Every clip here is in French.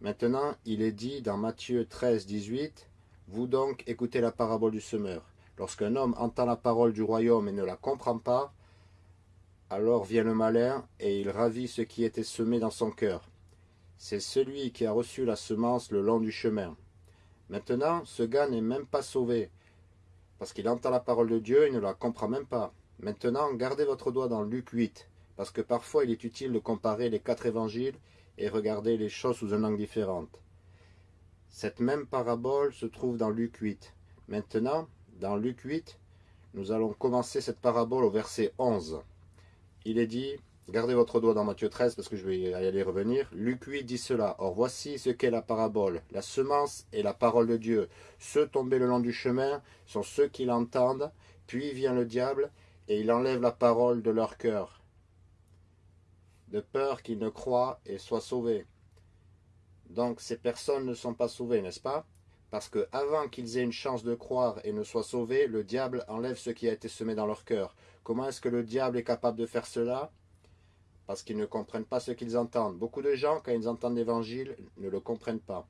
Maintenant, il est dit dans Matthieu 13, 18, Vous donc écoutez la parabole du semeur. Lorsqu'un homme entend la parole du royaume et ne la comprend pas, alors vient le malin et il ravit ce qui était semé dans son cœur. C'est celui qui a reçu la semence le long du chemin. Maintenant, ce gars n'est même pas sauvé, parce qu'il entend la parole de Dieu et ne la comprend même pas. Maintenant, gardez votre doigt dans Luc 8, parce que parfois il est utile de comparer les quatre évangiles et regarder les choses sous un angle différent. Cette même parabole se trouve dans Luc 8. Maintenant, dans Luc 8, nous allons commencer cette parabole au verset 11. Il est dit, gardez votre doigt dans Matthieu 13 parce que je vais y aller revenir. Luc 8 dit cela. Or voici ce qu'est la parabole. La semence est la parole de Dieu. Ceux tombés le long du chemin sont ceux qui l'entendent. Puis vient le diable et il enlève la parole de leur cœur. De peur qu'ils ne croient et soient sauvés. Donc ces personnes ne sont pas sauvées, n'est-ce pas? Parce que avant qu'ils aient une chance de croire et ne soient sauvés, le diable enlève ce qui a été semé dans leur cœur. Comment est-ce que le diable est capable de faire cela? Parce qu'ils ne comprennent pas ce qu'ils entendent. Beaucoup de gens, quand ils entendent l'évangile, ne le comprennent pas.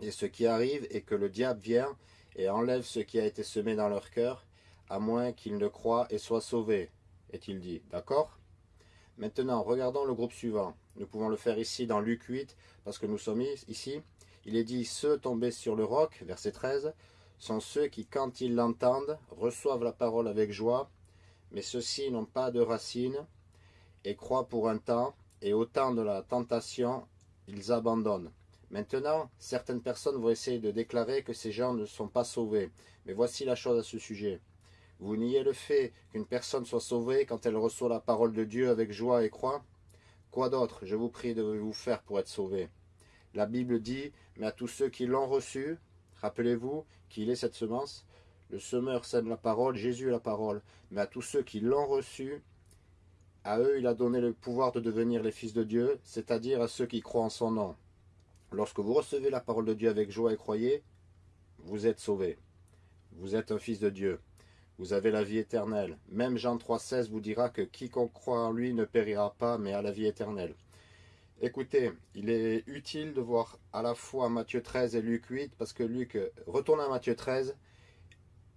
Et ce qui arrive est que le diable vient et enlève ce qui a été semé dans leur cœur, à moins qu'ils ne croient et soient sauvés, est-il dit. D'accord? Maintenant, regardons le groupe suivant. Nous pouvons le faire ici dans Luc 8, parce que nous sommes ici. Il est dit, ceux tombés sur le roc, verset 13, sont ceux qui, quand ils l'entendent, reçoivent la parole avec joie, mais ceux-ci n'ont pas de racines et croient pour un temps, et au temps de la tentation, ils abandonnent. Maintenant, certaines personnes vont essayer de déclarer que ces gens ne sont pas sauvés. Mais voici la chose à ce sujet. Vous niez le fait qu'une personne soit sauvée quand elle reçoit la parole de Dieu avec joie et croit Quoi d'autre, je vous prie de vous faire pour être sauvé La Bible dit, mais à tous ceux qui l'ont reçu, rappelez-vous qu'il est cette semence, le semeur sème la parole, Jésus est la parole, mais à tous ceux qui l'ont reçu, à eux il a donné le pouvoir de devenir les fils de Dieu, c'est-à-dire à ceux qui croient en son nom. Lorsque vous recevez la parole de Dieu avec joie et croyez, vous êtes sauvés. Vous êtes un fils de Dieu. Vous avez la vie éternelle. Même Jean 3,16 vous dira que quiconque croit en lui ne périra pas, mais a la vie éternelle. Écoutez, il est utile de voir à la fois Matthieu 13 et Luc 8, parce que Luc, retourne à Matthieu 13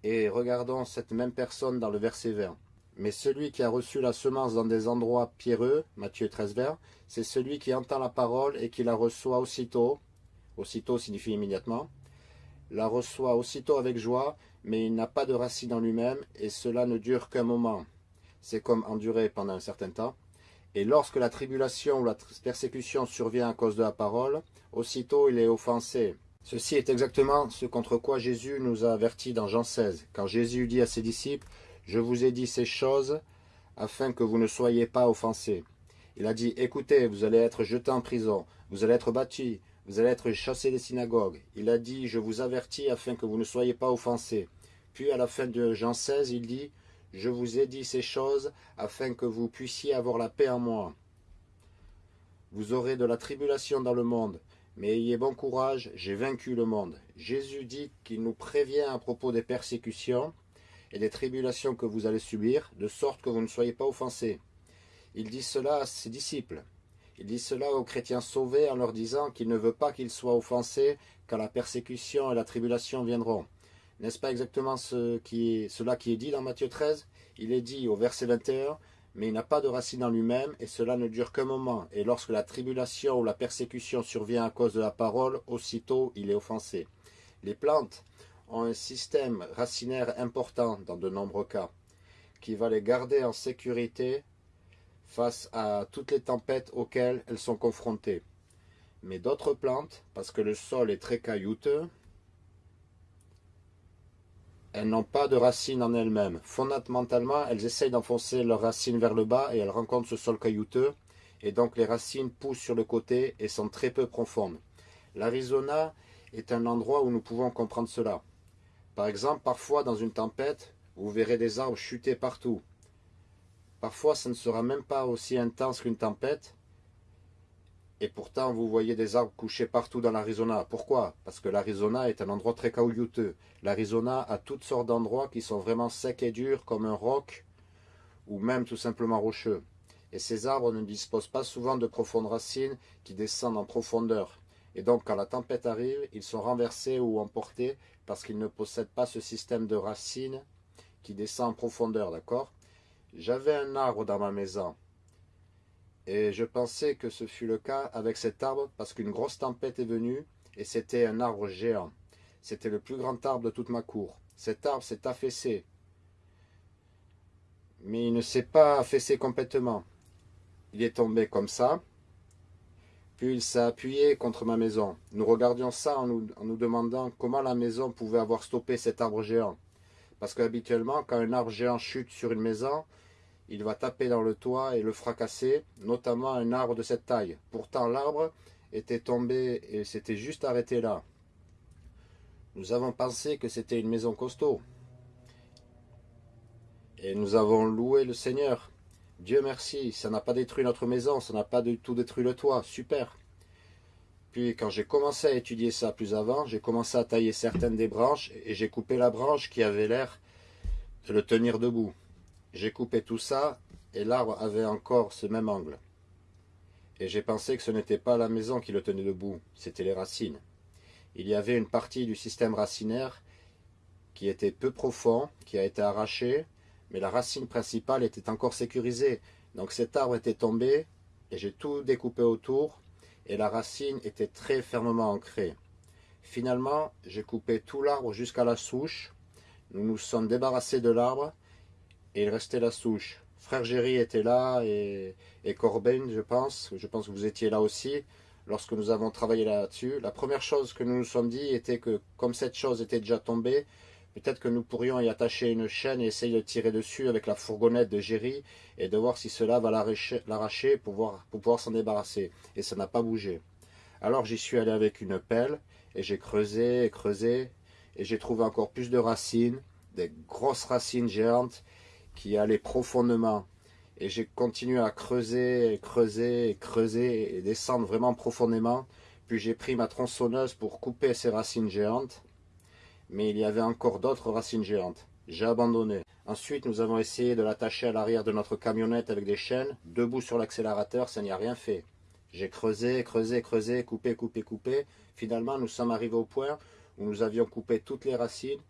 et regardons cette même personne dans le verset 20. Mais celui qui a reçu la semence dans des endroits pierreux, Matthieu 13 vers, c'est celui qui entend la parole et qui la reçoit aussitôt, aussitôt signifie immédiatement, la reçoit aussitôt avec joie, mais il n'a pas de racine en lui-même, et cela ne dure qu'un moment. C'est comme endurer pendant un certain temps. Et lorsque la tribulation ou la persécution survient à cause de la parole, aussitôt il est offensé. Ceci est exactement ce contre quoi Jésus nous a avertis dans Jean 16, quand Jésus dit à ses disciples « Je vous ai dit ces choses afin que vous ne soyez pas offensés. » Il a dit « Écoutez, vous allez être jetés en prison, vous allez être battus, vous allez être chassés des synagogues. Il a dit, je vous avertis afin que vous ne soyez pas offensés. Puis à la fin de Jean 16, il dit, je vous ai dit ces choses afin que vous puissiez avoir la paix en moi. Vous aurez de la tribulation dans le monde, mais ayez bon courage, j'ai vaincu le monde. Jésus dit qu'il nous prévient à propos des persécutions et des tribulations que vous allez subir, de sorte que vous ne soyez pas offensés. Il dit cela à ses disciples. Il dit cela aux chrétiens sauvés en leur disant qu'il ne veut pas qu'ils soient offensés quand la persécution et la tribulation viendront. N'est-ce pas exactement cela qui est dit dans Matthieu 13 Il est dit au verset 21, mais il n'a pas de racine en lui-même, et cela ne dure qu'un moment. Et lorsque la tribulation ou la persécution survient à cause de la parole, aussitôt il est offensé. Les plantes ont un système racinaire important dans de nombreux cas, qui va les garder en sécurité face à toutes les tempêtes auxquelles elles sont confrontées. Mais d'autres plantes, parce que le sol est très caillouteux, elles n'ont pas de racines en elles-mêmes. Fondamentalement, elles essayent d'enfoncer leurs racines vers le bas et elles rencontrent ce sol caillouteux. Et donc les racines poussent sur le côté et sont très peu profondes. L'Arizona est un endroit où nous pouvons comprendre cela. Par exemple, parfois dans une tempête, vous verrez des arbres chuter partout. Parfois, ça ne sera même pas aussi intense qu'une tempête. Et pourtant, vous voyez des arbres couchés partout dans l'Arizona. Pourquoi? Parce que l'Arizona est un endroit très caillouteux. L'Arizona a toutes sortes d'endroits qui sont vraiment secs et durs, comme un roc, ou même tout simplement rocheux. Et ces arbres ne disposent pas souvent de profondes racines qui descendent en profondeur. Et donc quand la tempête arrive, ils sont renversés ou emportés parce qu'ils ne possèdent pas ce système de racines qui descend en profondeur, d'accord? J'avais un arbre dans ma maison. Et je pensais que ce fut le cas avec cet arbre parce qu'une grosse tempête est venue et c'était un arbre géant. C'était le plus grand arbre de toute ma cour. Cet arbre s'est affaissé. Mais il ne s'est pas affaissé complètement. Il est tombé comme ça. Puis il s'est appuyé contre ma maison. Nous regardions ça en nous, demandant comment la maison pouvait avoir stoppé cet arbre géant. Parce qu'habituellement, quand un arbre géant chute sur une maison, il va taper dans le toit et le fracasser, notamment un arbre de cette taille. Pourtant, l'arbre était tombé et s'était juste arrêté là. Nous avons pensé que c'était une maison costaud. Et nous avons loué le Seigneur. Dieu merci, ça n'a pas détruit notre maison, ça n'a pas du tout détruit le toit, super. Puis quand j'ai commencé à étudier ça plus avant, j'ai commencé à tailler certaines des branches et j'ai coupé la branche qui avait l'air de le tenir debout. J'ai coupé tout ça et l'arbre avait encore ce même angle. Et j'ai pensé que ce n'était pas la maison qui le tenait debout, c'était les racines. Il y avait une partie du système racinaire qui était peu profond, qui a été arrachée, mais la racine principale était encore sécurisée. Donc cet arbre était tombé et j'ai tout découpé autour et la racine était très fermement ancrée. Finalement, j'ai coupé tout l'arbre jusqu'à la souche. Nous nous sommes débarrassés de l'arbre et il restait la souche. Frère Géry était là et, et Corben, je pense. Je pense que vous étiez là aussi lorsque nous avons travaillé là-dessus. La première chose que nous nous sommes dit était que comme cette chose était déjà tombée, peut-être que nous pourrions y attacher une chaîne et essayer de tirer dessus avec la fourgonnette de Géry et de voir si cela va l'arracher pour, pour pouvoir s'en débarrasser. Et ça n'a pas bougé. Alors j'y suis allé avec une pelle et j'ai creusé et creusé et j'ai trouvé encore plus de racines, des grosses racines géantes qui allait profondément. Et j'ai continué à creuser, creuser, creuser, et descendre vraiment profondément. Puis j'ai pris ma tronçonneuse pour couper ces racines géantes. Mais il y avait encore d'autres racines géantes. J'ai abandonné. Ensuite, nous avons essayé de l'attacher à l'arrière de notre camionnette avec des chaînes. Debout sur l'accélérateur, ça n'y a rien fait. J'ai creusé, creusé, creusé, coupé, coupé, coupé. Finalement, nous sommes arrivés au point où nous avions coupé toutes les racines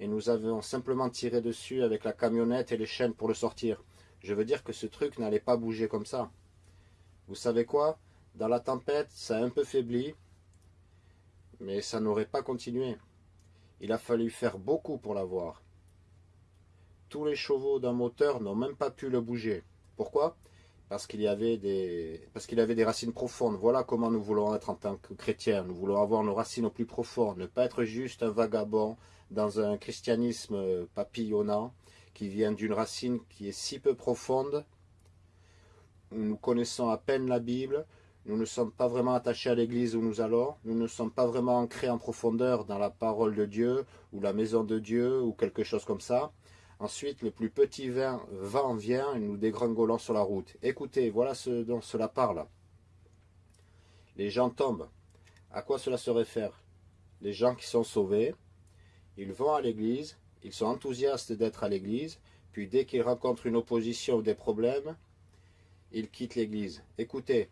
et nous avions simplement tiré dessus avec la camionnette et les chaînes pour le sortir. Je veux dire que ce truc n'allait pas bouger comme ça. Vous savez quoi? Dans la tempête, ça a un peu faibli, mais ça n'aurait pas continué. Il a fallu faire beaucoup pour l'avoir. Tous les chevaux d'un moteur n'ont même pas pu le bouger. Pourquoi? Parce qu'il y avait des avait des racines profondes. Voilà comment nous voulons être en tant que chrétiens. Nous voulons avoir nos racines au plus profond, ne pas être juste un vagabond dans un christianisme papillonnant qui vient d'une racine qui est si peu profonde. Nous connaissons à peine la Bible, nous ne sommes pas vraiment attachés à l'église où nous allons, nous ne sommes pas vraiment ancrés en profondeur dans la parole de Dieu ou la maison de Dieu ou quelque chose comme ça. Ensuite, le plus petit vent vient et nous dégringolons sur la route. Écoutez, voilà ce dont cela parle. Les gens tombent. À quoi cela se réfère? Les gens qui sont sauvés, ils vont à l'église, ils sont enthousiastes d'être à l'église, puis dès qu'ils rencontrent une opposition ou des problèmes, ils quittent l'église. Écoutez,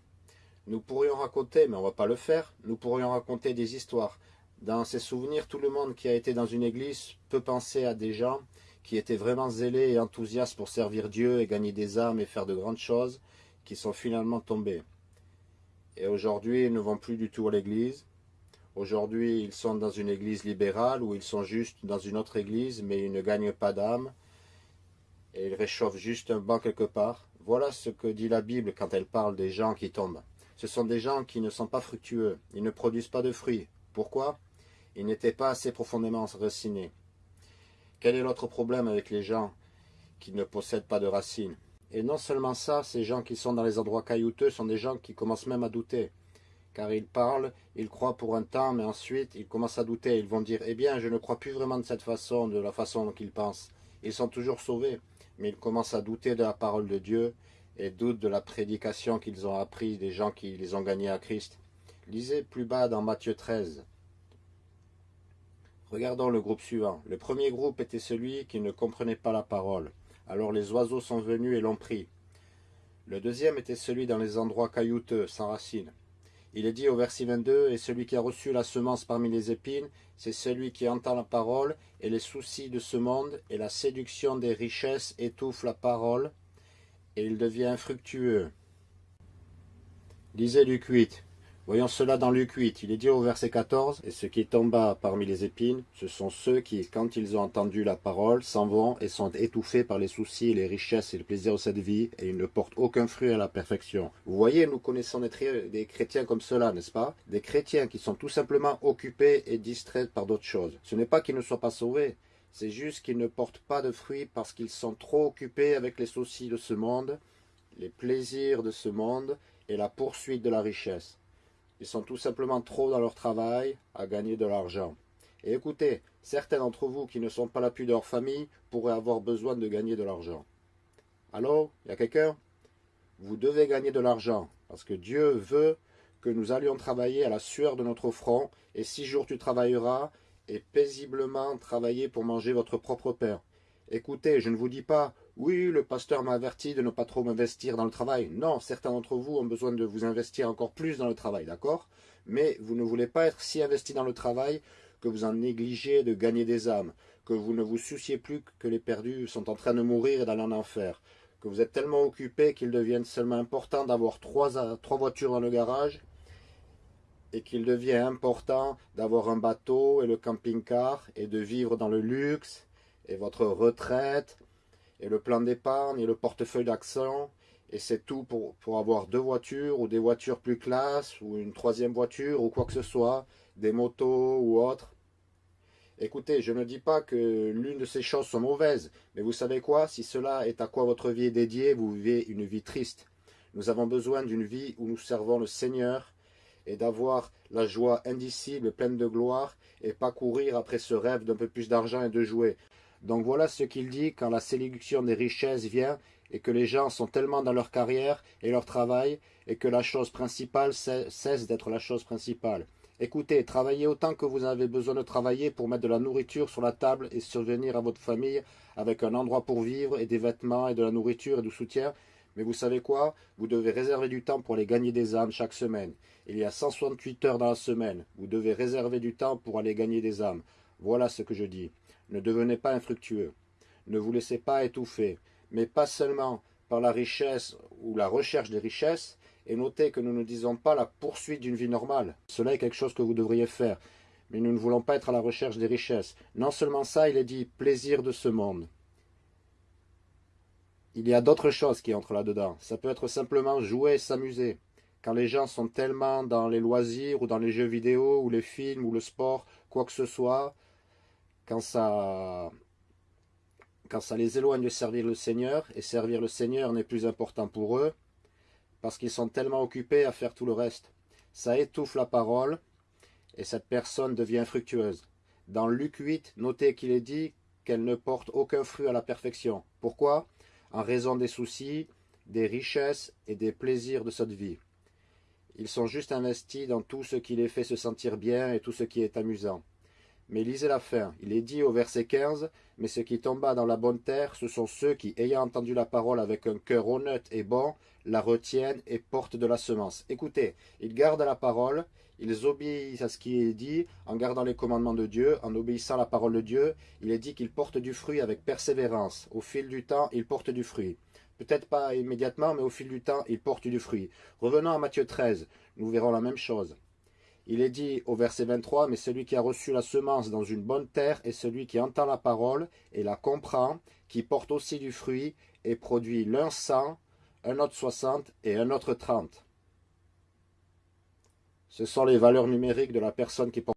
nous pourrions raconter, mais on ne va pas le faire, nous pourrions raconter des histoires. Dans ces souvenirs, tout le monde qui a été dans une église peut penser à des gens qui étaient vraiment zélés et enthousiastes pour servir Dieu et gagner des âmes et faire de grandes choses, qui sont finalement tombés. Et aujourd'hui, ils ne vont plus du tout à l'église. Aujourd'hui, ils sont dans une église libérale ou ils sont juste dans une autre église, mais ils ne gagnent pas d'âme. Et ils réchauffent juste un banc quelque part. Voilà ce que dit la Bible quand elle parle des gens qui tombent. Ce sont des gens qui ne sont pas fructueux. Ils ne produisent pas de fruits. Pourquoi? Ils n'étaient pas assez profondément enracinés. Quel est l'autre problème avec les gens qui ne possèdent pas de racines? Et non seulement ça, ces gens qui sont dans les endroits caillouteux sont des gens qui commencent même à douter. Car ils parlent, ils croient pour un temps, mais ensuite ils commencent à douter. Ils vont dire, eh bien, je ne crois plus vraiment de cette façon, de la façon dont ils pensent. Ils sont toujours sauvés, mais ils commencent à douter de la parole de Dieu et doutent de la prédication qu'ils ont appris des gens qui les ont gagnés à Christ. Lisez plus bas dans Matthieu 13. Regardons le groupe suivant. Le premier groupe était celui qui ne comprenait pas la parole. Alors les oiseaux sont venus et l'ont pris. Le deuxième était celui dans les endroits caillouteux, sans racines. Il est dit au verset 22, « Et celui qui a reçu la semence parmi les épines, c'est celui qui entend la parole, et les soucis de ce monde, et la séduction des richesses étouffent la parole, et il devient infructueux. » Lisez Luc 8. Voyons cela dans Luc 8, il est dit au verset 14, « Et ce qui tomba parmi les épines, ce sont ceux qui, quand ils ont entendu la parole, s'en vont et sont étouffés par les soucis, les richesses et le plaisir de cette vie, et ils ne portent aucun fruit à la perfection. » Vous voyez, nous connaissons des chrétiens comme cela, n'est-ce pas? Des chrétiens qui sont tout simplement occupés et distraits par d'autres choses. Ce n'est pas qu'ils ne soient pas sauvés, c'est juste qu'ils ne portent pas de fruits parce qu'ils sont trop occupés avec les soucis de ce monde, les plaisirs de ce monde et la poursuite de la richesse. Ils sont tout simplement trop dans leur travail à gagner de l'argent. Et écoutez, certains d'entre vous qui ne sont pas l'appui de leur famille pourraient avoir besoin de gagner de l'argent. Allô Il y a quelqu'un? Vous devez gagner de l'argent, parce que Dieu veut que nous allions travailler à la sueur de notre front, et six jours tu travailleras, et paisiblement travailler pour manger votre propre pain. Écoutez, je ne vous dis pas, oui, le pasteur m'a averti de ne pas trop m'investir dans le travail. Non, certains d'entre vous ont besoin de vous investir encore plus dans le travail, d'accord? Mais vous ne voulez pas être si investi dans le travail que vous en négligez de gagner des âmes, que vous ne vous souciez plus que les perdus sont en train de mourir et d'aller en enfer, que vous êtes tellement occupé qu'il devienne seulement important d'avoir trois, trois voitures dans le garage et qu'il devient important d'avoir un bateau et le camping-car et de vivre dans le luxe et votre retraite, et le plan d'épargne, et le portefeuille d'accent, et c'est tout pour, avoir deux voitures, ou des voitures plus classe, ou une troisième voiture, ou quoi que ce soit, des motos ou autres. Écoutez, je ne dis pas que l'une de ces choses sont mauvaises, mais vous savez quoi? Si cela est à quoi votre vie est dédiée, vous vivez une vie triste. Nous avons besoin d'une vie où nous servons le Seigneur et d'avoir la joie indicible, pleine de gloire, et pas courir après ce rêve d'un peu plus d'argent et de jouer. Donc voilà ce qu'il dit quand la séduction des richesses vient et que les gens sont tellement dans leur carrière et leur travail et que la chose principale cesse d'être la chose principale. Écoutez, travaillez autant que vous avez besoin de travailler pour mettre de la nourriture sur la table et survenir à votre famille avec un endroit pour vivre et des vêtements et de la nourriture et du soutien. Mais vous savez quoi? Vous devez réserver du temps pour aller gagner des âmes chaque semaine. Il y a 168 heures dans la semaine. Vous devez réserver du temps pour aller gagner des âmes. Voilà ce que je dis. Ne devenez pas infructueux. Ne vous laissez pas étouffer, mais pas seulement par la richesse ou la recherche des richesses, et notez que nous ne disons pas la poursuite d'une vie normale. Cela est quelque chose que vous devriez faire, mais nous ne voulons pas être à la recherche des richesses. Non seulement ça, il est dit plaisir de ce monde. Il y a d'autres choses qui entrent là-dedans. Ça peut être simplement jouer et s'amuser. Quand les gens sont tellement dans les loisirs ou dans les jeux vidéo ou les films ou le sport, quoi que ce soit, quand ça, les éloigne de servir le Seigneur, et servir le Seigneur n'est plus important pour eux, parce qu'ils sont tellement occupés à faire tout le reste. Ça étouffe la parole, et cette personne devient infructueuse. Dans Luc 8, notez qu'il est dit qu'elle ne porte aucun fruit à la perfection. Pourquoi? En raison des soucis, des richesses et des plaisirs de cette vie. Ils sont juste investis dans tout ce qui les fait se sentir bien et tout ce qui est amusant. Mais lisez la fin. Il est dit au verset 15, « Mais ce qui tomba dans la bonne terre, ce sont ceux qui, ayant entendu la parole avec un cœur honnête et bon, la retiennent et portent de la semence. » Écoutez, ils gardent la parole, ils obéissent à ce qui est dit, en gardant les commandements de Dieu, en obéissant à la parole de Dieu. Il est dit qu'ils portent du fruit avec persévérance. Au fil du temps, ils portent du fruit. Peut-être pas immédiatement, mais au fil du temps, ils portent du fruit. Revenons à Matthieu 13, nous verrons la même chose. Il est dit au verset 23, « Mais celui qui a reçu la semence dans une bonne terre est celui qui entend la parole et la comprend, qui porte aussi du fruit et produit l'un cent, un autre soixante et un autre trente. Ce sont les valeurs numériques de la personne qui porte